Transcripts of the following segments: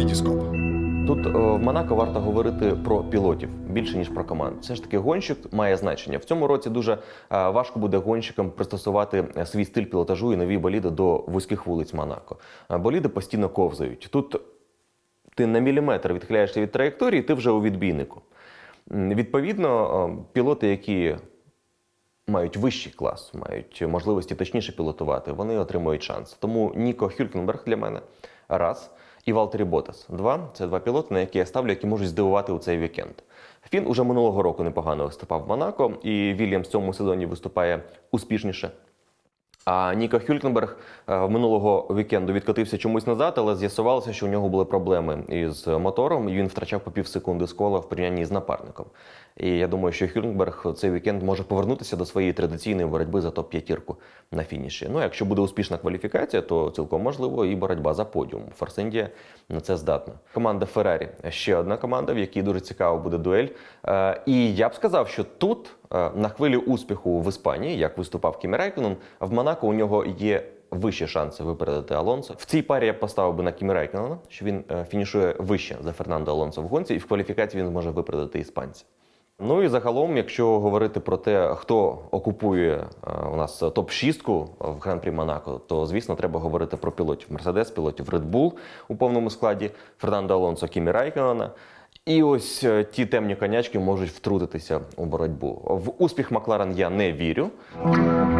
Вітіскоп. Тут е, в Монако варто говорити про пілотів більше ніж про команд. Все ж таки, гонщик має значення. В цьому році дуже е, важко буде гонщикам пристосувати е, свій стиль пілотажу і нові боліди до вузьких вулиць Монако. Боліди постійно ковзають. Тут ти на міліметр відхиляєшся від траєкторії, ти вже у відбійнику. Відповідно, пілоти, які мають вищий клас, мають можливості точніше пілотувати, вони отримують шанс. Тому Ніко Хюлькенберг для мене раз. І Валтері Ботас. Два це два пілоти, на які я ставлю, які можуть здивувати у цей вікенд. Фін уже минулого року непогано виступав в Монако, і Вільямс в цьому сезоні виступає успішніше. А Ніко Хюлькенберг е, минулого вікенду відкотився чомусь назад, але з'ясувалося, що у нього були проблеми із мотором, і він втрачав по пів секунди з кола в порівнянні з напарником. І я думаю, що Хюлькенберг цей вікенд може повернутися до своєї традиційної боротьби за топ-п'ятірку на фініші. Ну, якщо буде успішна кваліфікація, то цілком можливо і боротьба за подіум. Форс Індія на це здатна. Команда Феррарі ще одна команда, в якій дуже цікаво буде дуель. Е, І я б сказав, що тут на хвилі успіху в Іспанії, як виступав Кімі Райконен, в Монако у нього є вищі шанси випередити Алонсо. В цій парі я поставив би на Кімі Райконена, що він е, фінішує вище за Фернандо Алонсо в гонці, і в кваліфікації він зможе випередити іспанця. Ну і загалом, якщо говорити про те, хто окупує е, у нас топ-6 в Гран-прі Монако, то звісно треба говорити про пілотів Мерседес, пілотів Red Bull у повному складі, Фернандо Алонсо, Кімі Райконена. І ось е, ті темні конячки можуть втрутитися у боротьбу. В успіх Макларен я не вірю.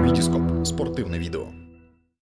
Вітіскоп. Спортивне відео.